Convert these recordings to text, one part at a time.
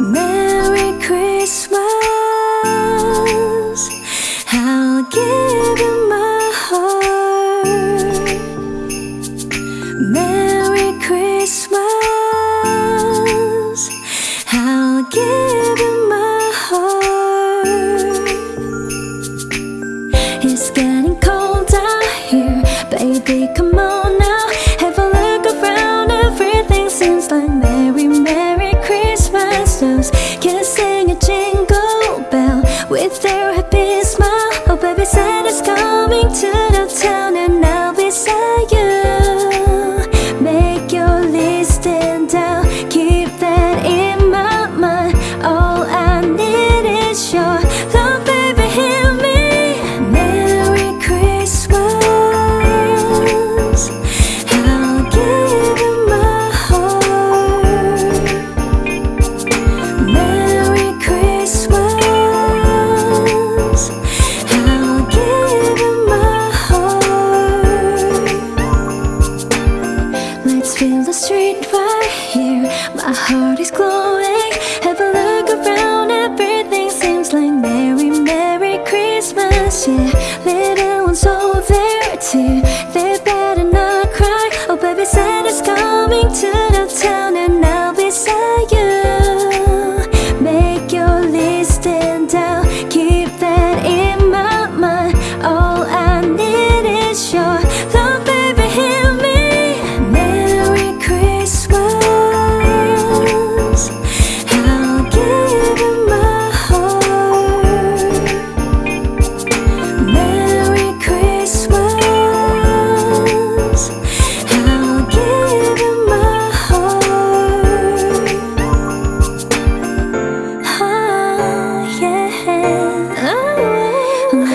Merry Christmas. I'll give you my heart. Merry Christmas. I'll give you my heart. It's Christmas. Feel the street right here. My heart is glowing. Have a look around. Everything seems like Merry, Merry Christmas. Yeah, little ones over there too. They better not cry. Oh baby, Santa's coming too.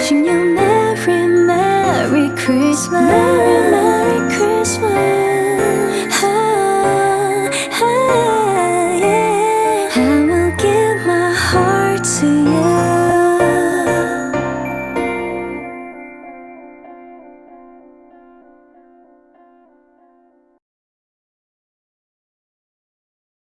Wishing you Merry, Merry Christmas. Merry, Merry